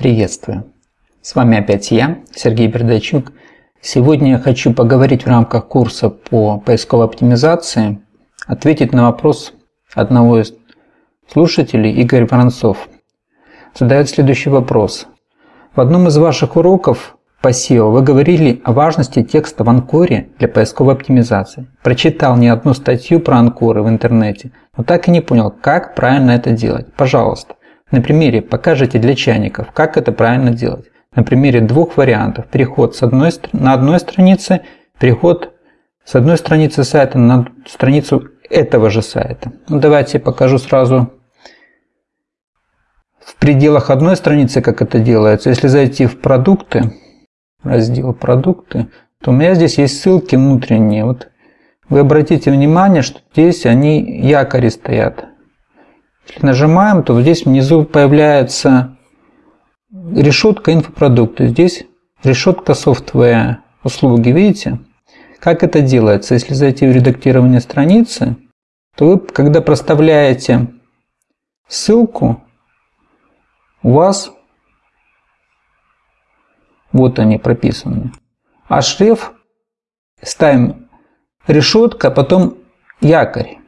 Приветствую! С вами опять я, Сергей Бердачук. Сегодня я хочу поговорить в рамках курса по поисковой оптимизации, ответить на вопрос одного из слушателей, Игорь Воронцов. Задает следующий вопрос. В одном из ваших уроков по SEO вы говорили о важности текста в анкоре для поисковой оптимизации. Прочитал не одну статью про анкоры в интернете, но так и не понял, как правильно это делать. Пожалуйста, на примере покажите для чайников, как это правильно делать. На примере двух вариантов. Переход с одной, на одной странице, переход с одной страницы сайта на страницу этого же сайта. Ну, давайте я покажу сразу в пределах одной страницы, как это делается. Если зайти в продукты, раздел продукты, то у меня здесь есть ссылки внутренние. Вот вы обратите внимание, что здесь они якори стоят. Нажимаем, то здесь внизу появляется решетка инфопродукты. Здесь решетка software услуги. Видите? Как это делается? Если зайти в редактирование страницы, то вы, когда проставляете ссылку, у вас вот они прописаны. А шрифт ставим решетка, а потом якорь.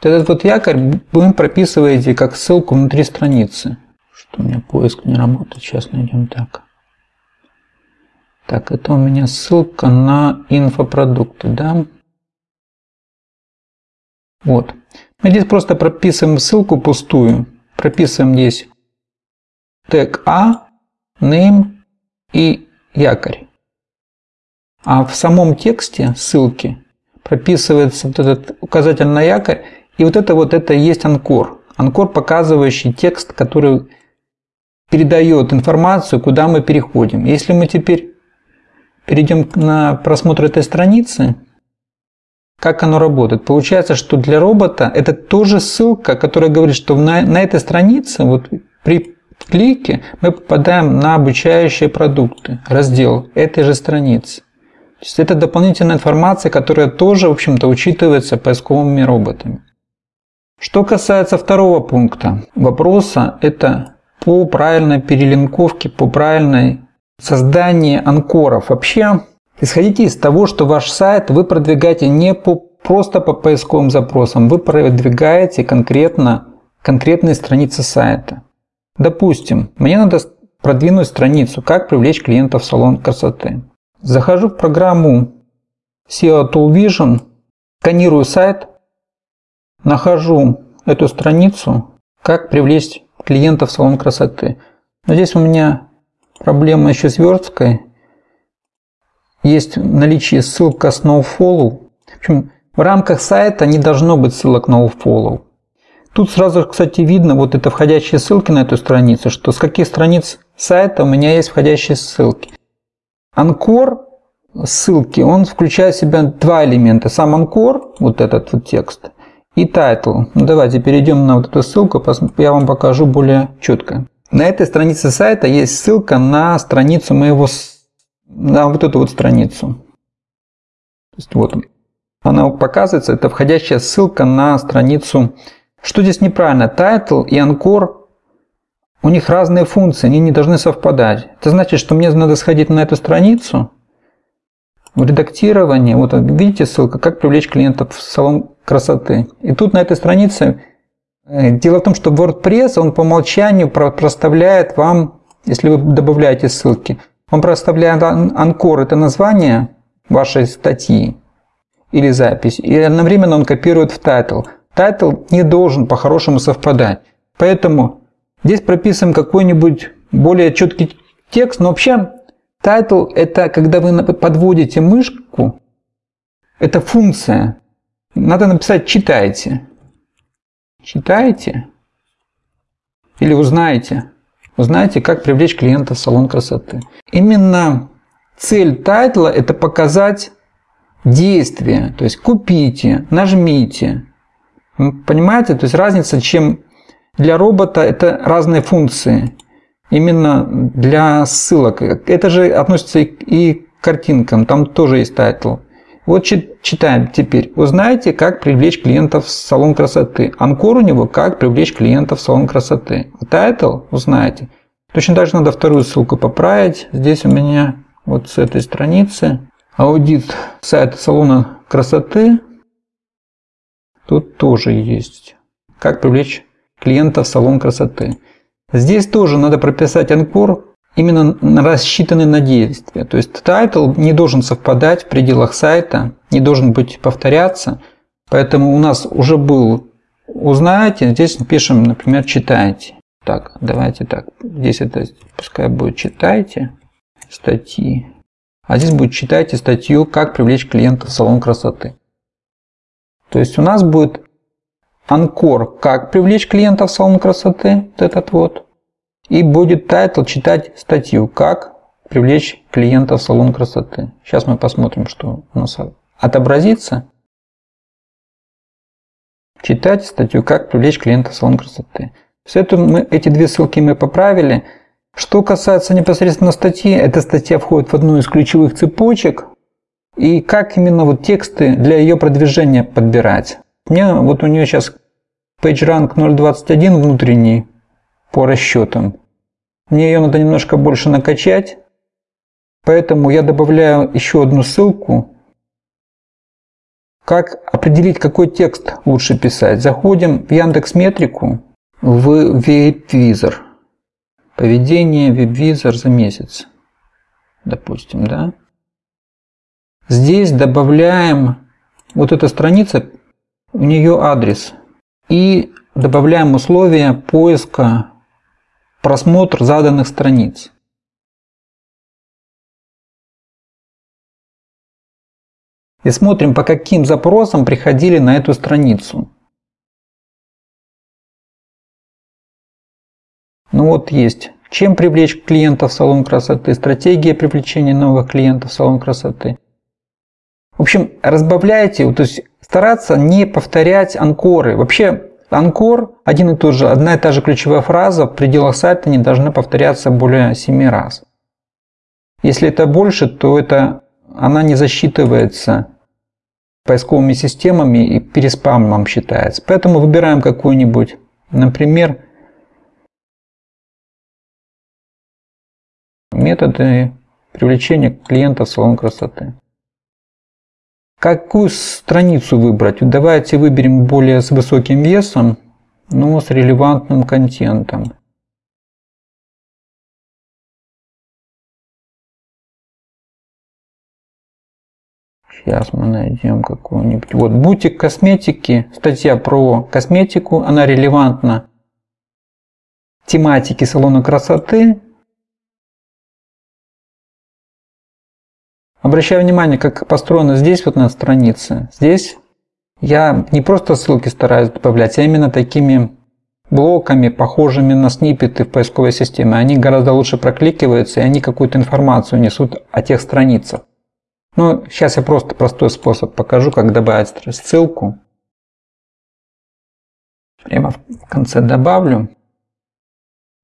Этот вот якорь вы прописываете как ссылку внутри страницы. Что у меня поиск не работает. Сейчас найдем так. Так, это у меня ссылка на инфопродукты, да? Вот. Мы здесь просто прописываем ссылку пустую. Прописываем здесь тег А, name и якорь. А в самом тексте ссылки прописывается вот этот указатель на якорь и вот это вот это и есть анкор. Анкор, показывающий текст, который передает информацию, куда мы переходим. Если мы теперь перейдем на просмотр этой страницы, как оно работает? Получается, что для робота это тоже ссылка, которая говорит, что на, на этой странице, вот при клике, мы попадаем на обучающие продукты, раздел этой же страницы. То есть это дополнительная информация, которая тоже, в общем-то, учитывается поисковыми роботами. Что касается второго пункта вопроса, это по правильной перелинковке, по правильной создании анкоров. Вообще, исходите из того, что ваш сайт вы продвигаете не по, просто по поисковым запросам, вы продвигаете конкретно конкретные страницы сайта. Допустим, мне надо продвинуть страницу «Как привлечь клиентов в салон красоты». Захожу в программу SEO Tool Vision, сканирую сайт, нахожу эту страницу, как привлечь клиентов в салон красоты. Но здесь у меня проблема еще с версткой. Есть наличие ссылка с nofollow. В общем, в рамках сайта не должно быть ссылок nofollow. Тут сразу, кстати, видно вот это входящие ссылки на эту страницу, что с каких страниц сайта у меня есть входящие ссылки. Анкор ссылки, он включает в себя два элемента. Сам анкор, вот этот вот текст, и title. Ну, давайте перейдем на вот эту ссылку, я вам покажу более четко. На этой странице сайта есть ссылка на страницу моего, на вот эту вот страницу. То есть вот она показывается, это входящая ссылка на страницу. Что здесь неправильно? Title и Anchor, у них разные функции, они не должны совпадать. Это значит, что мне надо сходить на эту страницу, в редактировании, вот видите ссылка, как привлечь клиентов в салон красоты. И тут на этой странице, э, дело в том, что WordPress, он по умолчанию проставляет вам, если вы добавляете ссылки, он проставляет анкор, это название вашей статьи или запись, и одновременно он копирует в title. Title не должен по-хорошему совпадать. Поэтому здесь прописываем какой-нибудь более четкий текст, но вообще Title – это когда вы подводите мышку, это функция. Надо написать «читайте». Читайте или узнаете. Узнаете, как привлечь клиента в салон красоты. Именно цель title а – это показать действие. То есть купите, нажмите. Понимаете? То есть разница, чем для робота это разные функции именно для ссылок. Это же относится и к картинкам, там тоже есть title. Вот читаем теперь. Узнаете, как привлечь клиентов в салон красоты. Анкор у него «Как привлечь клиентов в салон красоты». Title узнаете. Точно так же надо вторую ссылку поправить. Здесь у меня вот с этой страницы аудит сайта салона красоты. Тут тоже есть. Как привлечь клиента в салон красоты. Здесь тоже надо прописать анкор, именно рассчитанный на действие. То есть title не должен совпадать в пределах сайта, не должен быть повторяться. Поэтому у нас уже был «Узнаете», здесь пишем, например, «Читайте». Так, давайте так, здесь это пускай будет «Читайте» статьи. А здесь будет «Читайте статью «Как привлечь клиента в салон красоты». То есть у нас будет анкор «Как привлечь клиента в салон красоты», вот этот вот. И будет title читать статью «Как привлечь клиента в салон красоты». Сейчас мы посмотрим, что у нас отобразится. Читать статью «Как привлечь клиента в салон красоты». Все это мы, эти две ссылки мы поправили. Что касается непосредственно статьи, эта статья входит в одну из ключевых цепочек. И как именно вот тексты для ее продвижения подбирать. Мне вот у нее сейчас PageRank 0.21 внутренний по расчетам. Мне ее надо немножко больше накачать. Поэтому я добавляю еще одну ссылку. Как определить, какой текст лучше писать? Заходим в Яндекс Метрику, в WebVisor. Поведение WebVisor за месяц. Допустим, да? Здесь добавляем вот эта страница, у нее адрес. И добавляем условия поиска просмотр заданных страниц. И смотрим, по каким запросам приходили на эту страницу. Ну вот есть. Чем привлечь клиентов в салон красоты? Стратегия привлечения новых клиентов в салон красоты. В общем, разбавляйте, то есть стараться не повторять анкоры. Вообще, анкор один и тот же, одна и та же ключевая фраза в пределах сайта не должна повторяться более 7 раз. Если это больше, то это, она не засчитывается поисковыми системами и переспамом считается. Поэтому выбираем какую-нибудь, например, методы привлечения клиентов в салон красоты. Какую страницу выбрать? Давайте выберем более с высоким весом, но с релевантным контентом. Сейчас мы найдем какую-нибудь. Вот бутик косметики, статья про косметику, она релевантна тематике салона красоты Обращаю внимание, как построено здесь вот на странице. Здесь я не просто ссылки стараюсь добавлять, а именно такими блоками, похожими на сниппеты в поисковой системе. Они гораздо лучше прокликиваются, и они какую-то информацию несут о тех страницах. Ну, сейчас я просто простой способ покажу, как добавить ссылку. Прямо в конце добавлю.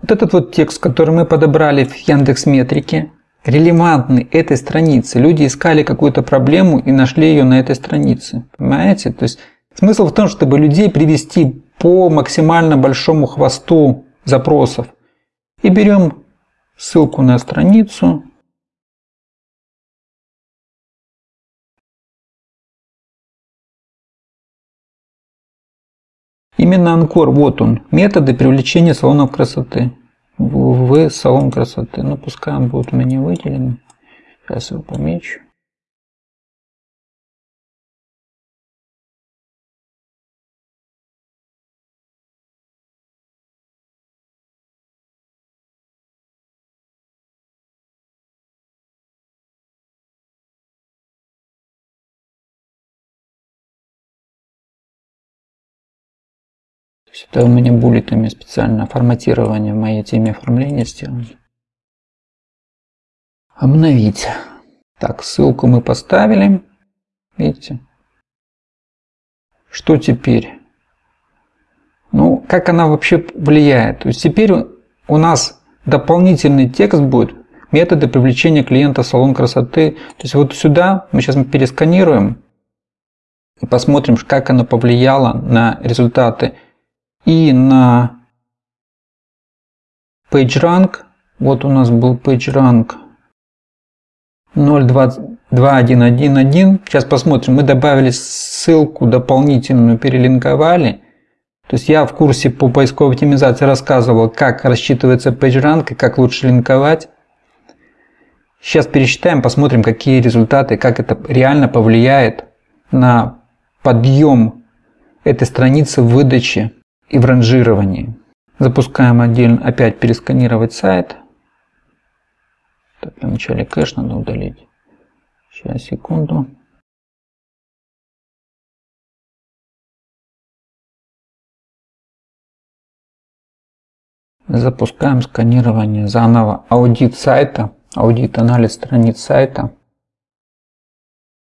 Вот этот вот текст, который мы подобрали в Яндекс Метрике, релевантны этой странице. Люди искали какую-то проблему и нашли ее на этой странице. Понимаете? То есть смысл в том, чтобы людей привести по максимально большому хвосту запросов. И берем ссылку на страницу. Именно Анкор, вот он, методы привлечения салонов красоты в салон красоты. Ну, пускай он будет у меня выделен. Сейчас его помечу. Это у меня буллетами специально форматирование в моей теме оформления сделано. Обновить. Так, ссылку мы поставили. Видите? Что теперь? Ну, как она вообще влияет? То есть теперь у нас дополнительный текст будет методы привлечения клиента в салон красоты. То есть вот сюда мы сейчас пересканируем и посмотрим, как оно повлияло на результаты и на PageRank Вот у нас был PageRank 0.2111. Сейчас посмотрим. Мы добавили ссылку дополнительную, перелинковали. То есть я в курсе по поисковой оптимизации рассказывал, как рассчитывается PageRank и как лучше линковать. Сейчас пересчитаем, посмотрим, какие результаты, как это реально повлияет на подъем этой страницы в выдаче и в ранжировании. Запускаем отдельно, опять пересканировать сайт. Так, для начала кэш надо удалить. Сейчас, секунду. Запускаем сканирование заново. Аудит сайта аудит, анализ страниц сайта.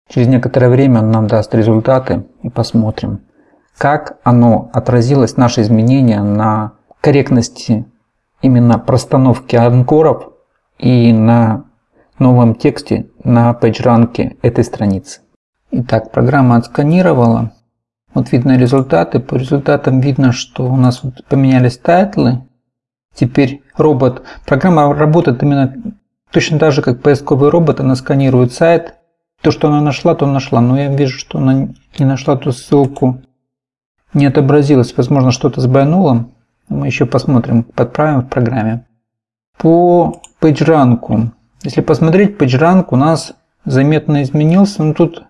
Через некоторое время он нам даст результаты и посмотрим, как оно отразилось, наши изменения на корректности именно простановки анкоров и на новом тексте на PageRank этой страницы. Итак, программа отсканировала. Вот видно результаты. По результатам видно, что у нас вот поменялись title ы. Теперь робот, программа работает именно Точно так же, как поисковый робот, она сканирует сайт. То, что она нашла, то нашла. Но я вижу, что она не нашла ту ссылку. Не отобразилась. Возможно, что-то сбойнуло. Мы еще посмотрим, подправим в программе. По PageRank. Если посмотреть, PageRank у нас заметно изменился. Но тут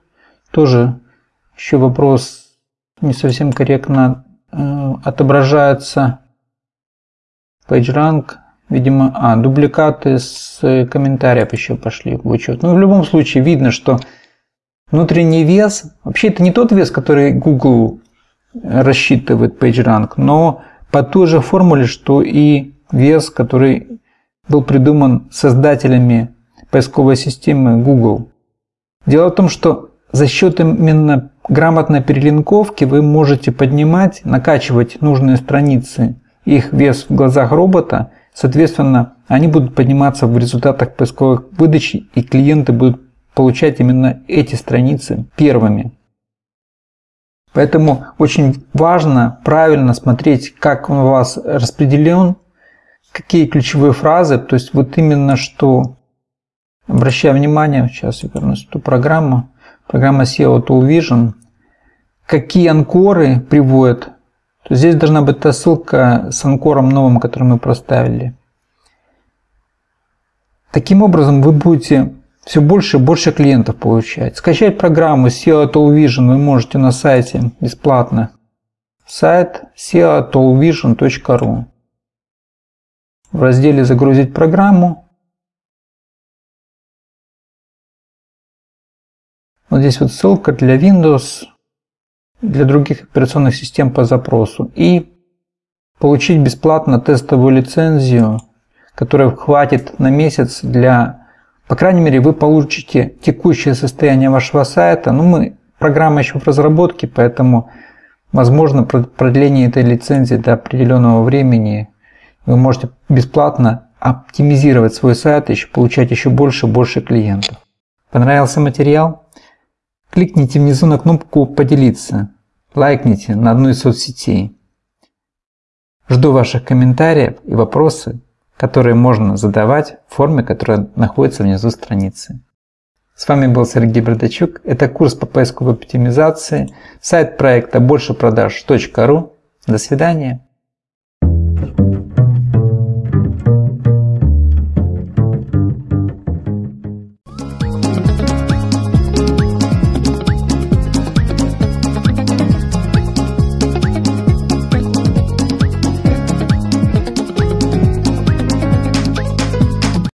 тоже еще вопрос не совсем корректно э, отображается. PageRank Видимо, а, дубликаты с комментариев еще пошли в учет. Ну, в любом случае видно, что внутренний вес, вообще это не тот вес, который Google рассчитывает PageRank, но по той же формуле, что и вес, который был придуман создателями поисковой системы Google. Дело в том, что за счет именно грамотной перелинковки вы можете поднимать, накачивать нужные страницы, их вес в глазах робота Соответственно, они будут подниматься в результатах поисковых выдачи, и клиенты будут получать именно эти страницы первыми. Поэтому очень важно правильно смотреть, как он у вас распределен, какие ключевые фразы, то есть вот именно что, обращая внимание, сейчас я вернусь в ту программу, программа SEO Tool Vision, какие анкоры приводят? То здесь должна быть та ссылка с анкором новым, который мы проставили. Таким образом вы будете все больше и больше клиентов получать. Скачать программу SEO Tool Vision вы можете на сайте бесплатно. Сайт seotoolvision.ru В разделе «Загрузить программу» Вот здесь вот ссылка для Windows для других операционных систем по запросу и получить бесплатно тестовую лицензию, которая хватит на месяц для, по крайней мере, вы получите текущее состояние вашего сайта. Ну, мы, программа еще в разработке, поэтому возможно продление этой лицензии до определенного времени. Вы можете бесплатно оптимизировать свой сайт, еще получать еще больше и больше клиентов. Понравился материал? Кликните внизу на кнопку «Поделиться», лайкните на одну из соцсетей. Жду ваших комментариев и вопросы, которые можно задавать в форме, которая находится внизу страницы. С вами был Сергей Бردачук. Это курс по поисковой оптимизации. Сайт проекта большепродаж.ру. До свидания.